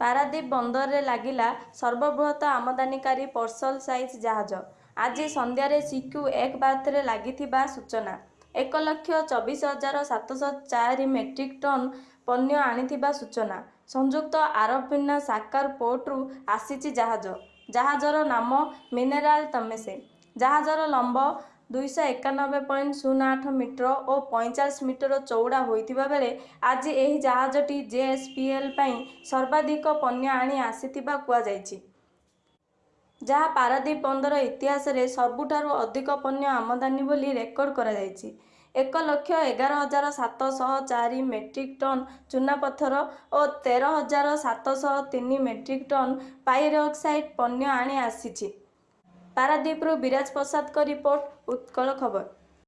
ପାରାଦୀପ ବନ୍ଦରରେ ଲାଗିଲା ସର୍ବବୃହତ୍ ଆମଦାନୀକାରୀ ପର୍ସଲ ସାଇଜ୍ ଜାହାଜ। ଆଜି ସନ୍ଧ୍ୟାରେ ସିକ୍ୟୁ ଏକ ବାର୍ଥରେ ଲାଗିଥିବା ସୂଚନା। ଏକ ଲକ୍ଷ ଚବିଶ ହଜାର ସାତଶହ ଚାରି ମେଟ୍ରିକ୍ ଟନ୍ ପଣ୍ୟ ଆଣିଥିବା ସୂଚନା। ସଂଯୁକ୍ତ ଆରବ ସାକାର୍ ପୋର୍ଟରୁ ଆସିଛି ଜାହାଜ। ଜାହାଜର ନାମ ମିନେରାଲ୍ ତମେସ୍। ଜାହାଜର ଲମ୍ବ ଦୁଇଶହ ଏକାନବେ ପଏଣ୍ଟ ଶୂନ ଆଠ ମିଟର ଓ ପଇଁଚାଳିଶ ମିଟର ଚଉଡ଼ା ହୋଇଥିବା ବେଳେ ଆଜି ଏହି ଜାହାଜଟି ଜେଏସ୍ପିଏଲ୍ ପାଇଁ ସର୍ବାଧିକ ପଣ୍ୟ ଆଣି ଆସିଥିବା କୁହାଯାଉଛି। ଯାହା ପାରାଦୀପ ବନ୍ଦର ଇତିହାସରେ ସବୁଠାରୁ ଅଧିକ ପଣ୍ୟ ଆମଦାନୀ ବୋଲି ରେକର୍ଡ କରାଯାଇଛି। ଏକ ଲକ୍ଷ ଏଗାର ହଜାର ସାତ ଶହ ଚାରି ମେଟ୍ରିକ୍ ଟନ୍ ଚୁନାପଥର ଓ ତେର ହଜାର ସାତ ଶହ ତିନି ମେଟ୍ରିକ୍ ଟନ୍ ପାଇରକ୍ସାଇଟ୍ ପଣ୍ୟ ଆଣି ଆସିଛି। ପାରାଦୀପରୁ ବିରାଜ ପ୍ରସାଦଙ୍କ ରିପୋର୍ଟ ଉତ୍କଳ ଖବର।